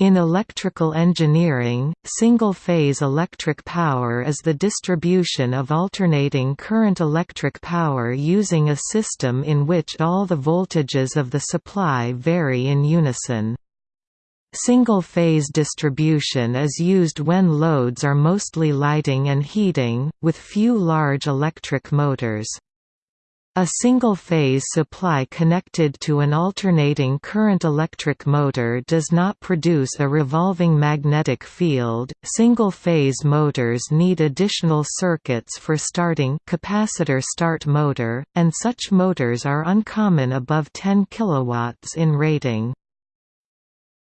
In electrical engineering, single-phase electric power is the distribution of alternating current electric power using a system in which all the voltages of the supply vary in unison. Single-phase distribution is used when loads are mostly lighting and heating, with few large electric motors. A single-phase supply connected to an alternating current electric motor does not produce a revolving magnetic field. Single-phase motors need additional circuits for starting capacitor start motor, and such motors are uncommon above 10 kW in rating.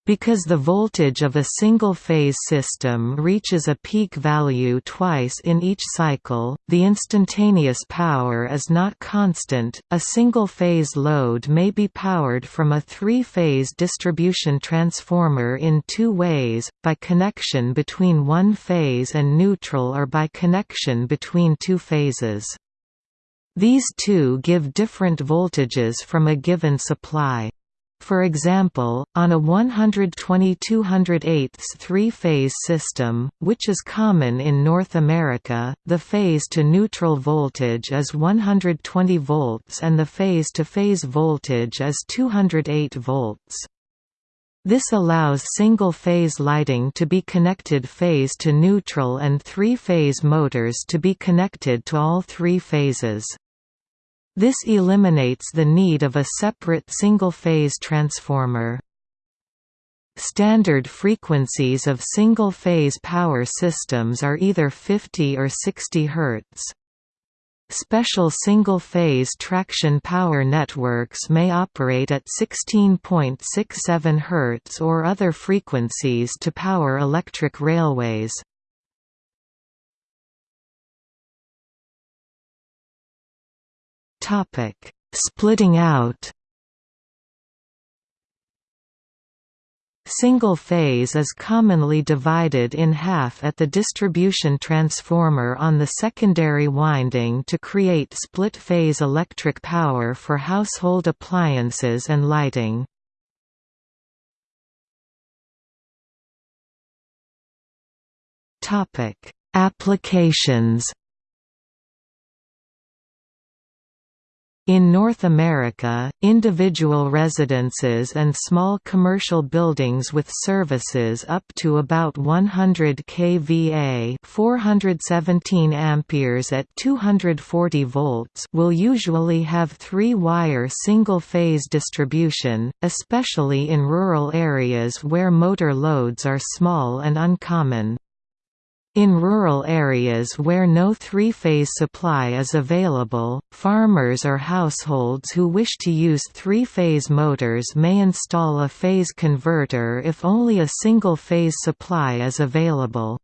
Because the voltage of a single-phase system reaches a peak value twice in each cycle, the instantaneous power is not constant. A single-phase load may be powered from a three-phase distribution transformer in two ways, by connection between one phase and neutral or by connection between two phases. These two give different voltages from a given supply. For example, on a 120 208 three-phase system, which is common in North America, the phase-to-neutral voltage is 120 volts and the phase-to-phase -phase voltage is 208 volts. This allows single-phase lighting to be connected phase to neutral and three-phase motors to be connected to all three phases. This eliminates the need of a separate single-phase transformer. Standard frequencies of single-phase power systems are either 50 or 60 Hz. Special single-phase traction power networks may operate at 16.67 Hz or other frequencies to power electric railways. Topic: Splitting out. Single phase is commonly divided in half at the distribution transformer on the secondary winding to create split-phase electric power for household appliances and lighting. Applications In North America, individual residences and small commercial buildings with services up to about 100 kVA 417 amperes at 240 volts will usually have three-wire single-phase distribution, especially in rural areas where motor loads are small and uncommon. In rural areas where no three-phase supply is available, farmers or households who wish to use three-phase motors may install a phase converter if only a single-phase supply is available.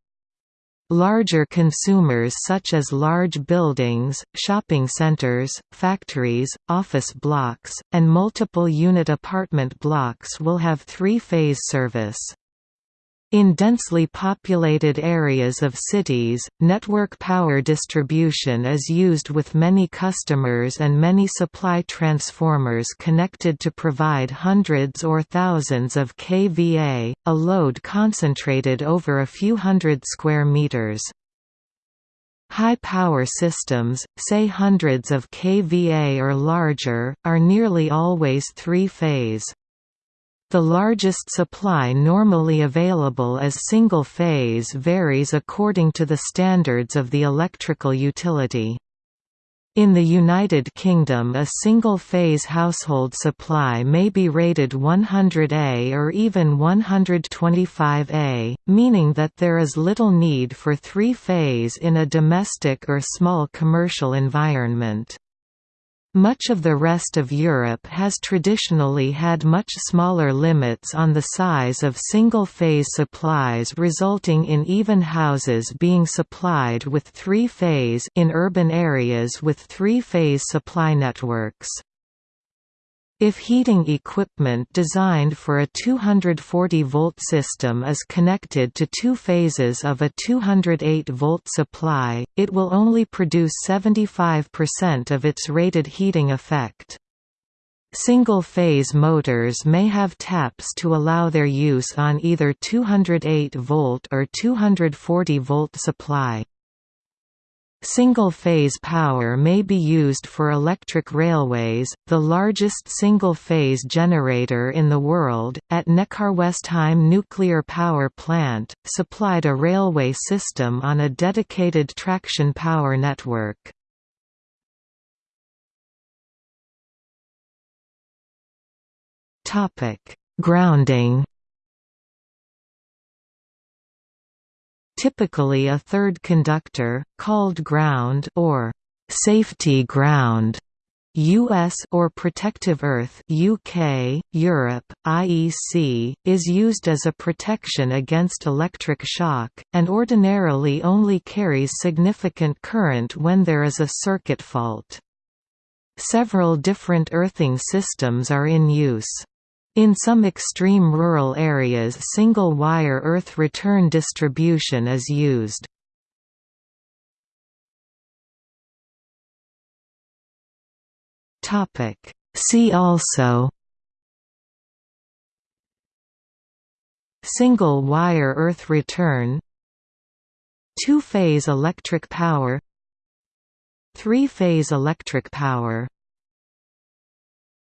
Larger consumers such as large buildings, shopping centers, factories, office blocks, and multiple unit apartment blocks will have three-phase service. In densely populated areas of cities, network power distribution is used with many customers and many supply transformers connected to provide hundreds or thousands of kVA, a load concentrated over a few hundred square meters. High-power systems, say hundreds of kVA or larger, are nearly always three-phase. The largest supply normally available as single-phase varies according to the standards of the electrical utility. In the United Kingdom a single-phase household supply may be rated 100A or even 125A, meaning that there is little need for three-phase in a domestic or small commercial environment. Much of the rest of Europe has traditionally had much smaller limits on the size of single-phase supplies resulting in even houses being supplied with three-phase in urban areas with three-phase supply networks. If heating equipment designed for a 240-volt system is connected to two phases of a 208-volt supply, it will only produce 75% of its rated heating effect. Single-phase motors may have taps to allow their use on either 208-volt or 240-volt supply. Single-phase power may be used for electric railways. The largest single-phase generator in the world, at Neckarwestheim nuclear power plant, supplied a railway system on a dedicated traction power network. Grounding. Typically a third conductor, called ground or safety ground US or Protective Earth UK, Europe, IEC, is used as a protection against electric shock, and ordinarily only carries significant current when there is a circuit fault. Several different earthing systems are in use. In some extreme rural areas single-wire earth return distribution is used. See also Single-wire earth return Two-phase electric power Three-phase electric power